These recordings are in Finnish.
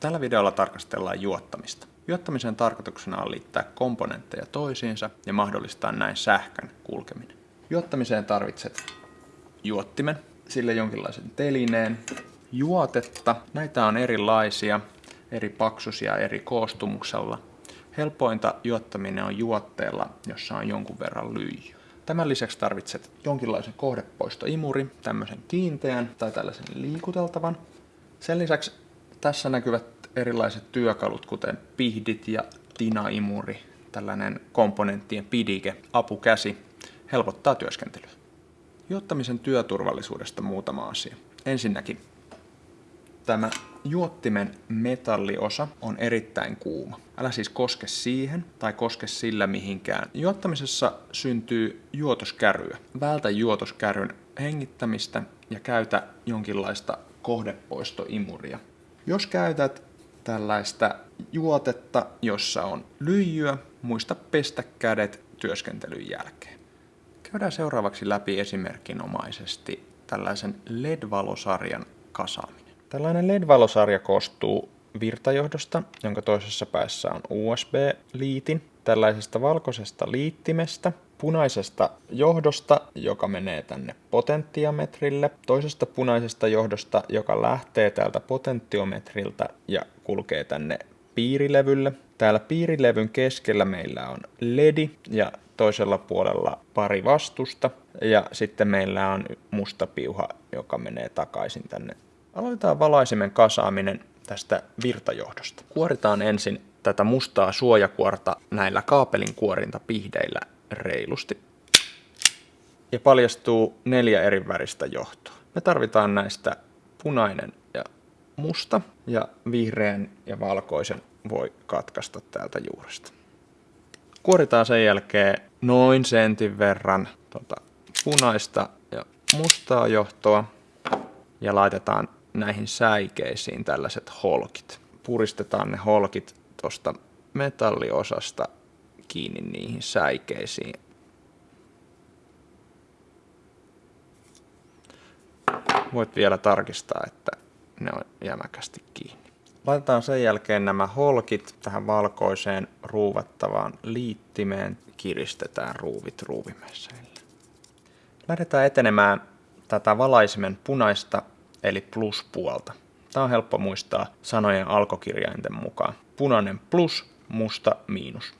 Tällä videolla tarkastellaan juottamista. Juottamisen tarkoituksena on liittää komponentteja toisiinsa ja mahdollistaa näin sähkön kulkeminen. Juottamiseen tarvitset juottimen, sille jonkinlaisen telineen, juotetta. Näitä on erilaisia, eri paksusia eri koostumuksella. Helpointa juottaminen on juotteella, jossa on jonkun verran lyijy. Tämän lisäksi tarvitset jonkinlaisen kohdepoistoimuri, tämmöisen kiinteän tai tällaisen liikuteltavan. Sen lisäksi tässä näkyvät erilaiset työkalut, kuten pihdit ja tinaimuri, tällainen komponenttien pidike, apukäsi, helpottaa työskentelyä. Juottamisen työturvallisuudesta muutama asia. Ensinnäkin tämä juottimen metalliosa on erittäin kuuma. Älä siis koske siihen tai koske sillä mihinkään. Juottamisessa syntyy juotoskärryä. Vältä juotoskärryn hengittämistä ja käytä jonkinlaista kohdepoistoimuria. Jos käytät tällaista juotetta, jossa on lyijyä, muista pestä kädet työskentelyn jälkeen. Käydään seuraavaksi läpi esimerkinomaisesti tällaisen LED-valosarjan kasaaminen. Tällainen LED-valosarja koostuu virtajohdosta, jonka toisessa päässä on USB-liitin, tällaisesta valkoisesta liittimestä, punaisesta johdosta, joka menee tänne potentiometrille, toisesta punaisesta johdosta, joka lähtee täältä potentiometriltä ja kulkee tänne piirilevylle. Täällä piirilevyn keskellä meillä on ledi ja toisella puolella pari vastusta ja sitten meillä on musta piuha, joka menee takaisin tänne. Aloitetaan valaisimen kasaaminen tästä virtajohdosta. Kuoritaan ensin tätä mustaa suojakuorta näillä kaapelin kuorinta pihdeillä reilusti. Ja paljastuu neljä eri väristä johtoa. Me tarvitaan näistä punainen ja musta ja vihreän ja valkoisen voi katkaista täältä juuresta. Kuoritaan sen jälkeen noin sentin verran tota, punaista ja mustaa johtoa ja laitetaan näihin säikeisiin tällaiset holkit. Puristetaan ne holkit tuosta metalliosasta kiinni niihin säikeisiin. Voit vielä tarkistaa, että ne on jämäkästi kiinni. Laitetaan sen jälkeen nämä holkit tähän valkoiseen ruuvattavaan liittimeen. Kiristetään ruuvit ruuvimeseillä. Lähdetään etenemään tätä valaisimen punaista eli pluspuolta. Tämä on helppo muistaa sanojen alkokirjainten mukaan. Punainen plus, musta miinus.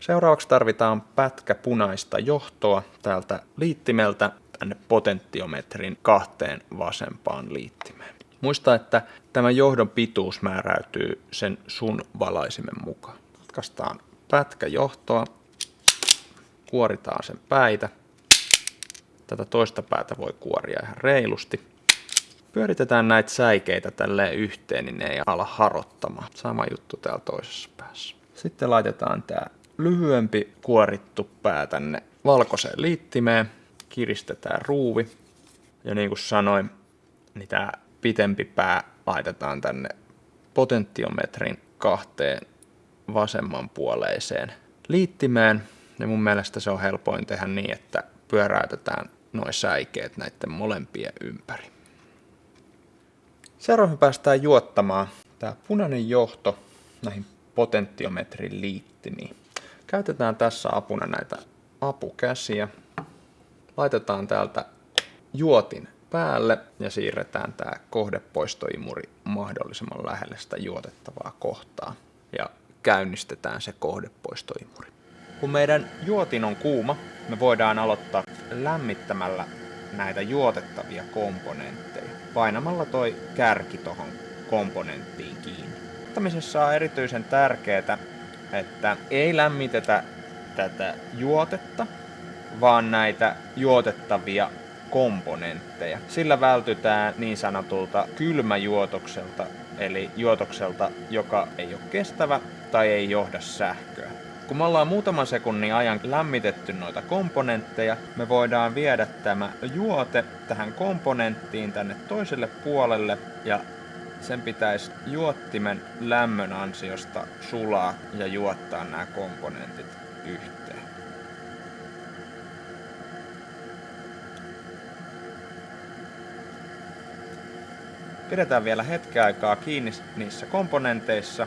Seuraavaksi tarvitaan pätkä punaista johtoa täältä liittimeltä tänne potentiometrin kahteen vasempaan liittimeen. Muista, että tämä johdon pituus määräytyy sen sun valaisimen mukaan. Katkaistaan pätkä johtoa, kuoritaan sen päitä. Tätä toista päätä voi kuoria ihan reilusti. Pyöritetään näitä säikeitä tälleen yhteen, niin ne ei ala harottamaan. Sama juttu täällä toisessa päässä. Sitten laitetaan tämä lyhyempi kuorittu pää tänne valkoiseen liittimeen. Kiristetään ruuvi. Ja niin kuin sanoin, niin tämä pitempi pää laitetaan tänne potentiometrin kahteen vasemmanpuoleiseen liittimeen. Ja mun mielestä se on helpoin tehdä niin, että pyöräytetään noin säikeet näiden molempien ympäri. Seuraavaksi päästään juottamaan tämä punainen johto näihin potentiometrin liittimiin. Käytetään tässä apuna näitä apukäsiä. Laitetaan täältä juotin päälle ja siirretään tämä kohdepoistoimuri mahdollisimman lähelle sitä juotettavaa kohtaa. Ja käynnistetään se kohdepoistoimuri. Kun meidän juotin on kuuma, me voidaan aloittaa lämmittämällä näitä juotettavia komponentteja painamalla toi kärki tuohon komponenttiin kiinni. Juottamisessa on erityisen tärkeää, että ei lämmitetä tätä juotetta, vaan näitä juotettavia komponentteja. Sillä vältytään niin sanotulta kylmäjuotokselta, eli juotokselta, joka ei ole kestävä tai ei johda sähköä. Kun me ollaan muutaman sekunnin ajan lämmitetty noita komponentteja, me voidaan viedä tämä juote tähän komponenttiin tänne toiselle puolelle ja sen pitäisi juottimen lämmön ansiosta sulaa ja juottaa nämä komponentit yhteen. Pidetään vielä hetken aikaa kiinni niissä komponenteissa.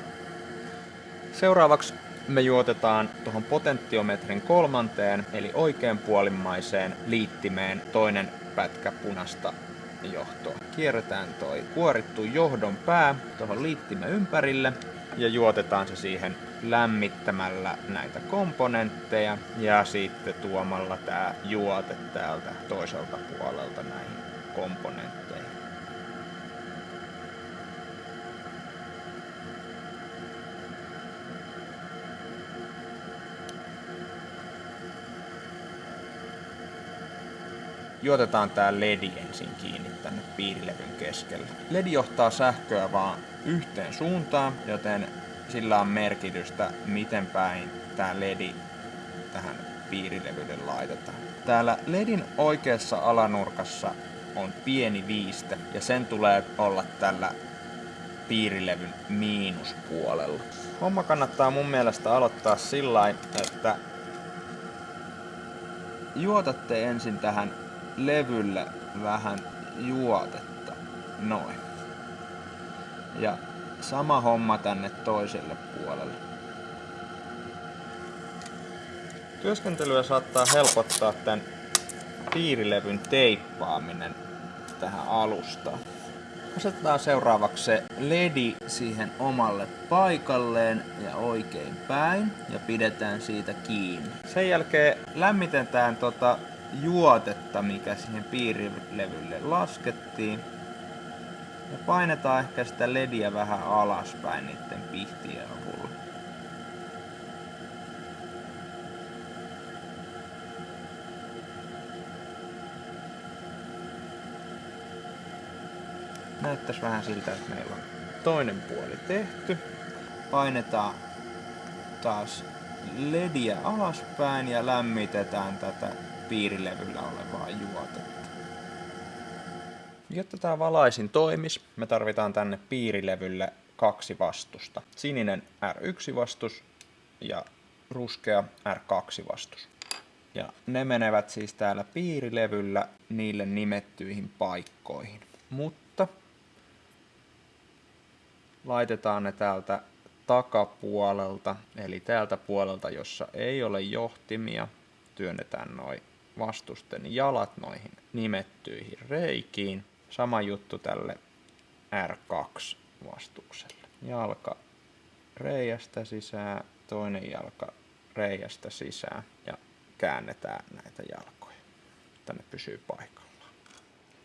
Seuraavaksi me juotetaan tuohon potenttiometrin kolmanteen, eli oikeanpuolimmaiseen liittimeen toinen pätkä punasta johtoa. Kierretään toi kuorittu johdon pää tuohon liittimen ympärille ja juotetaan se siihen lämmittämällä näitä komponentteja ja sitten tuomalla tää juote täältä toiselta puolelta näihin komponentteihin. Juotetaan tää ledi ensin kiinni tänne piirilevyn keskelle. Ledi johtaa sähköä vaan yhteen suuntaan, joten sillä on merkitystä, miten päin tää ledi tähän piirilevylle laitetaan. Täällä ledin oikeassa alanurkassa on pieni viiste ja sen tulee olla tällä piirilevyn miinuspuolella. Homma kannattaa mun mielestä aloittaa sillä että juotatte ensin tähän levylle vähän juotetta. Noin. Ja sama homma tänne toiselle puolelle. Työskentelyä saattaa helpottaa tämän piirilevyn teippaaminen tähän alustaan. Asetetaan seuraavaksi se ledi siihen omalle paikalleen ja oikein päin ja pidetään siitä kiinni. Sen jälkeen lämmitetään tota juotetta, mikä siihen piirilevylle laskettiin. Ja painetaan ehkä sitä lediä vähän alaspäin niiden pihtien avulla. Näyttäisi vähän siltä, että meillä on toinen puoli tehty. Painetaan taas lediä alaspäin ja lämmitetään tätä piirilevyllä olevaa juotetta. Jotta tämä valaisin toimis, me tarvitaan tänne piirilevylle kaksi vastusta. Sininen R1-vastus ja ruskea R2-vastus. Ja ne menevät siis täällä piirilevyllä niille nimettyihin paikkoihin. Mutta laitetaan ne täältä takapuolelta, eli täältä puolelta, jossa ei ole johtimia, työnnetään noin vastusten jalat noihin nimettyihin reikiin. Sama juttu tälle R2-vastukselle. Jalka reiästä sisään, toinen jalka reiästä sisään ja käännetään näitä jalkoja, että ne pysyy paikallaan.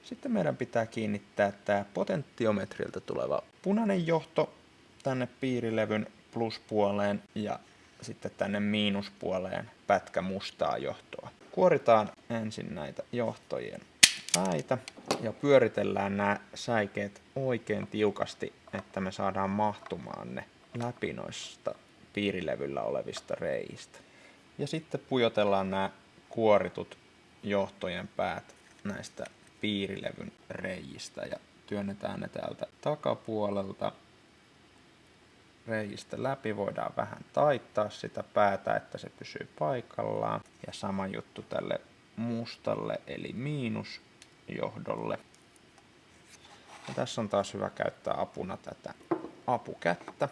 Sitten meidän pitää kiinnittää tämä potenttiometrilta tuleva punainen johto tänne piirilevyn pluspuoleen ja sitten tänne miinuspuoleen pätkä mustaa johtoa. Kuoritaan ensin näitä johtojen päitä ja pyöritellään nämä säikeet oikein tiukasti, että me saadaan mahtumaan ne läpi noista piirilevyllä olevista reistä. Ja sitten pujotellaan nämä kuoritut johtojen päät näistä piirilevyn reijistä ja työnnetään ne täältä takapuolelta reijistä läpi voidaan vähän taittaa sitä päätä, että se pysyy paikallaan. Ja sama juttu tälle mustalle eli miinusjohdolle. Ja tässä on taas hyvä käyttää apuna tätä apukättä.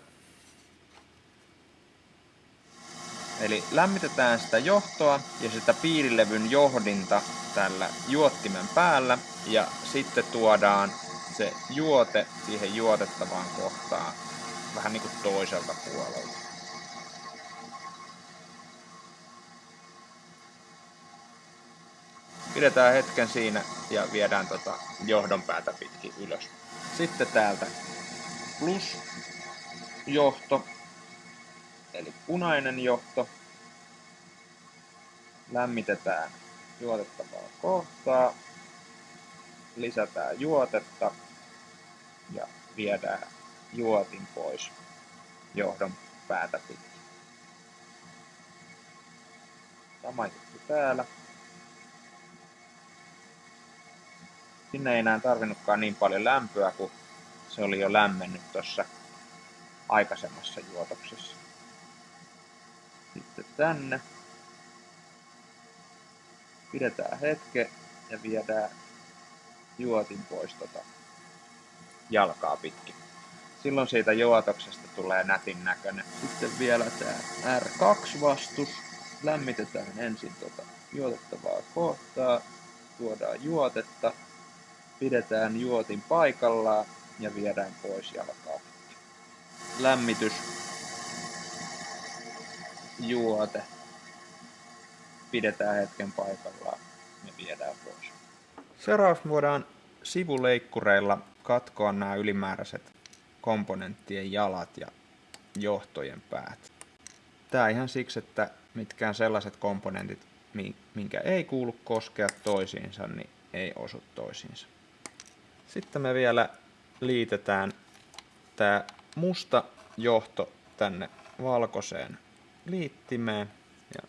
Eli lämmitetään sitä johtoa ja sitä piirilevyn johdinta tällä juottimen päällä ja sitten tuodaan se juote siihen juotettavaan kohtaan vähän niin kuin toiselta puolelta. Pidetään hetken siinä ja viedään tota johdon päätä pitkin ylös. Sitten täältä plus johto, eli punainen johto. Lämmitetään juotettavaa kohtaa, lisätään juotetta ja viedään juotin pois johdon päätä pitkin. Sama juttu täällä. Sinne ei enää tarvinnutkaan niin paljon lämpöä, kun se oli jo lämmennyt tuossa aikaisemmassa juotoksessa. Sitten tänne. Pidetään hetke ja viedään juotin pois tota jalkaa pitkin. Silloin siitä juotoksesta tulee nätin näköinen. Sitten vielä tämä R2-vastus. Lämmitetään ensin tuota juotettavaa kohtaa, tuodaan juotetta, pidetään juotin paikallaan ja viedään pois jalkaa. Lämmitys, juote, pidetään hetken paikallaan ja viedään pois. Seuraavaksi voidaan sivuleikkureilla katkoa nämä ylimääräiset komponenttien jalat ja johtojen päät. Tämä ihan siksi, että mitkään sellaiset komponentit, minkä ei kuulu koskea toisiinsa, niin ei osu toisiinsa. Sitten me vielä liitetään tämä musta johto tänne valkoiseen liittimeen ja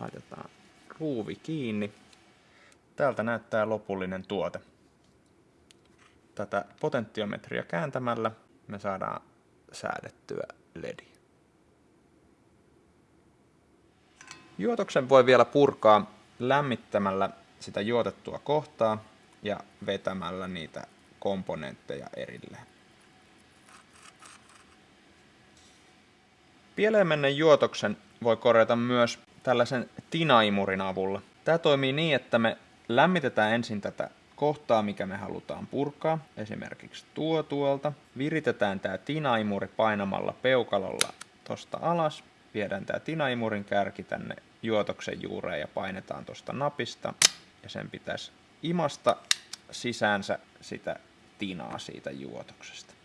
laitetaan ruuvi kiinni. Täältä näyttää lopullinen tuote. Tätä potentiometria kääntämällä me saadaan säädettyä ledi. Juotoksen voi vielä purkaa lämmittämällä sitä juotettua kohtaa ja vetämällä niitä komponentteja erilleen. Pieleen juotoksen voi korjata myös tällaisen tinaimurin avulla. Tämä toimii niin, että me lämmitetään ensin tätä kohtaa, mikä me halutaan purkaa, esimerkiksi tuo tuolta. Viritetään tämä tinaimuri painamalla peukalolla tosta alas. Viedään tämä tinaimurin kärki tänne juotoksen juureen ja painetaan tuosta napista. Ja sen pitäisi imasta sisäänsä sitä tinaa siitä juotoksesta.